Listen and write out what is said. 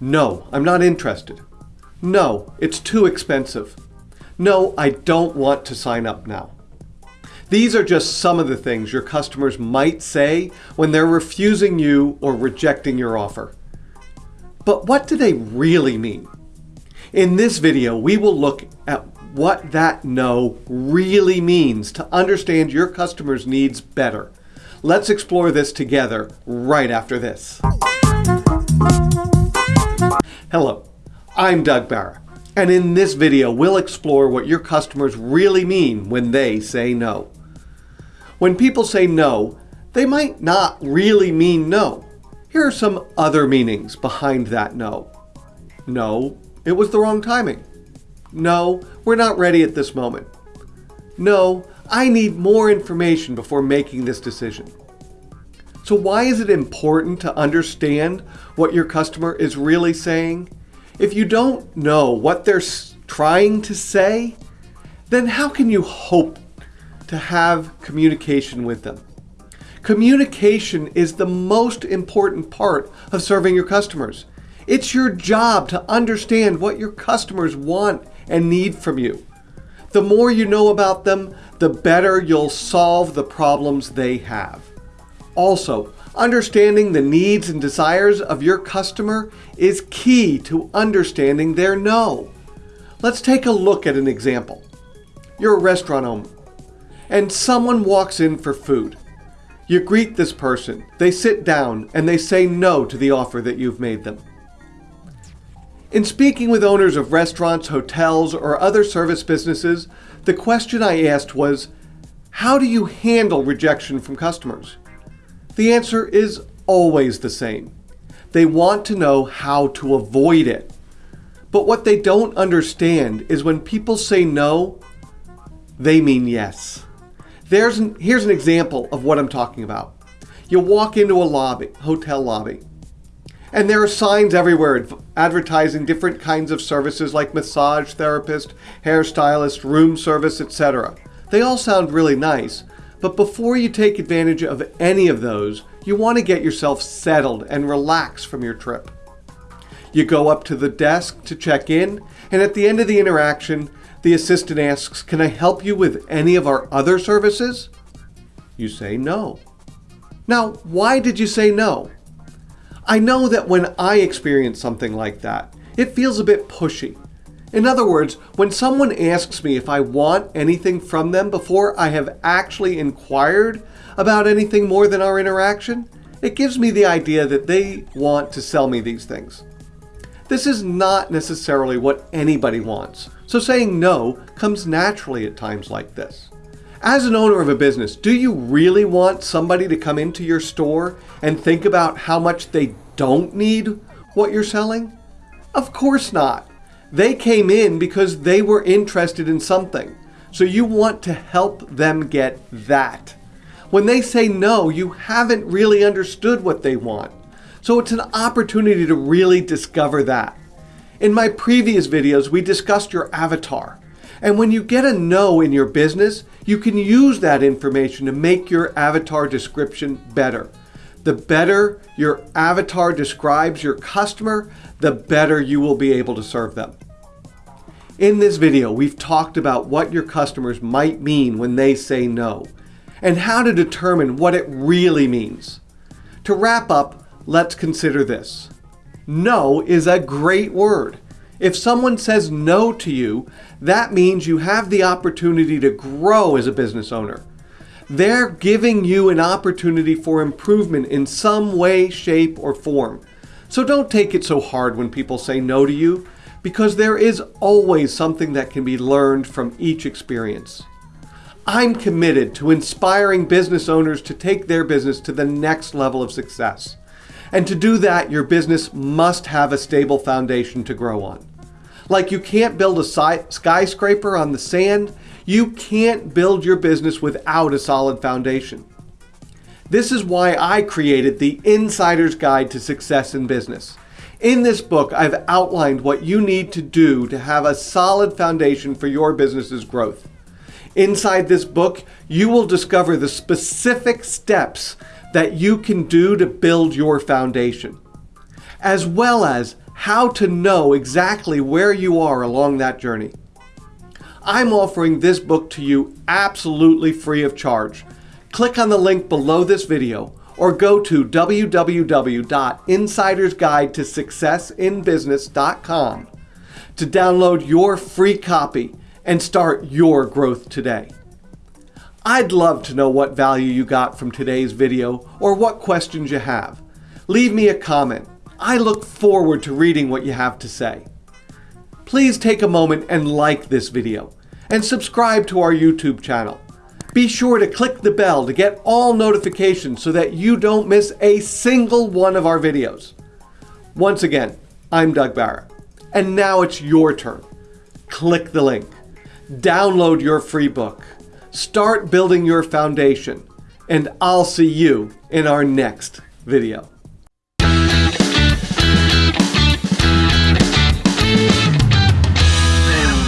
No, I'm not interested. No, it's too expensive. No, I don't want to sign up now. These are just some of the things your customers might say when they're refusing you or rejecting your offer. But what do they really mean? In this video, we will look at what that no really means to understand your customer's needs better. Let's explore this together right after this. Hello, I'm Doug Barra, and in this video, we'll explore what your customers really mean when they say no. When people say no, they might not really mean no. Here are some other meanings behind that no. No, it was the wrong timing. No, we're not ready at this moment. No, I need more information before making this decision. So why is it important to understand what your customer is really saying? If you don't know what they're trying to say, then how can you hope to have communication with them? Communication is the most important part of serving your customers. It's your job to understand what your customers want and need from you. The more you know about them, the better you'll solve the problems they have. Also, understanding the needs and desires of your customer is key to understanding their no. Let's take a look at an example. You're a restaurant owner, and someone walks in for food. You greet this person, they sit down, and they say no to the offer that you've made them. In speaking with owners of restaurants, hotels, or other service businesses, the question I asked was, how do you handle rejection from customers? The answer is always the same. They want to know how to avoid it. But what they don't understand is when people say no, they mean yes. There's an, here's an example of what I'm talking about. You walk into a lobby, hotel lobby, and there are signs everywhere advertising different kinds of services like massage therapist, hairstylist, room service, etc. They all sound really nice, but before you take advantage of any of those, you want to get yourself settled and relax from your trip. You go up to the desk to check in, and at the end of the interaction, the assistant asks, Can I help you with any of our other services? You say no. Now, why did you say no? I know that when I experience something like that, it feels a bit pushy. In other words, when someone asks me if I want anything from them before I have actually inquired about anything more than our interaction, it gives me the idea that they want to sell me these things. This is not necessarily what anybody wants, so saying no comes naturally at times like this. As an owner of a business, do you really want somebody to come into your store and think about how much they don't need what you're selling? Of course not. They came in because they were interested in something. So you want to help them get that. When they say no, you haven't really understood what they want. So it's an opportunity to really discover that. In my previous videos, we discussed your avatar. And when you get a no in your business, you can use that information to make your avatar description better. The better your avatar describes your customer, the better you will be able to serve them. In this video, we've talked about what your customers might mean when they say no, and how to determine what it really means. To wrap up, let's consider this. No is a great word. If someone says no to you, that means you have the opportunity to grow as a business owner. They're giving you an opportunity for improvement in some way, shape, or form. So don't take it so hard when people say no to you, because there is always something that can be learned from each experience. I'm committed to inspiring business owners to take their business to the next level of success. And to do that, your business must have a stable foundation to grow on. Like you can't build a skyscraper on the sand, you can't build your business without a solid foundation. This is why I created the Insider's Guide to Success in Business. In this book, I've outlined what you need to do to have a solid foundation for your business's growth. Inside this book, you will discover the specific steps that you can do to build your foundation, as well as how to know exactly where you are along that journey. I'm offering this book to you absolutely free of charge. Click on the link below this video or go to www.insidersguidetosuccessinbusiness.com to download your free copy and start your growth today. I'd love to know what value you got from today's video or what questions you have. Leave me a comment. I look forward to reading what you have to say. Please take a moment and like this video and subscribe to our YouTube channel. Be sure to click the bell to get all notifications so that you don't miss a single one of our videos. Once again, I'm Doug Barra, and now it's your turn. Click the link, download your free book, start building your foundation, and I'll see you in our next video.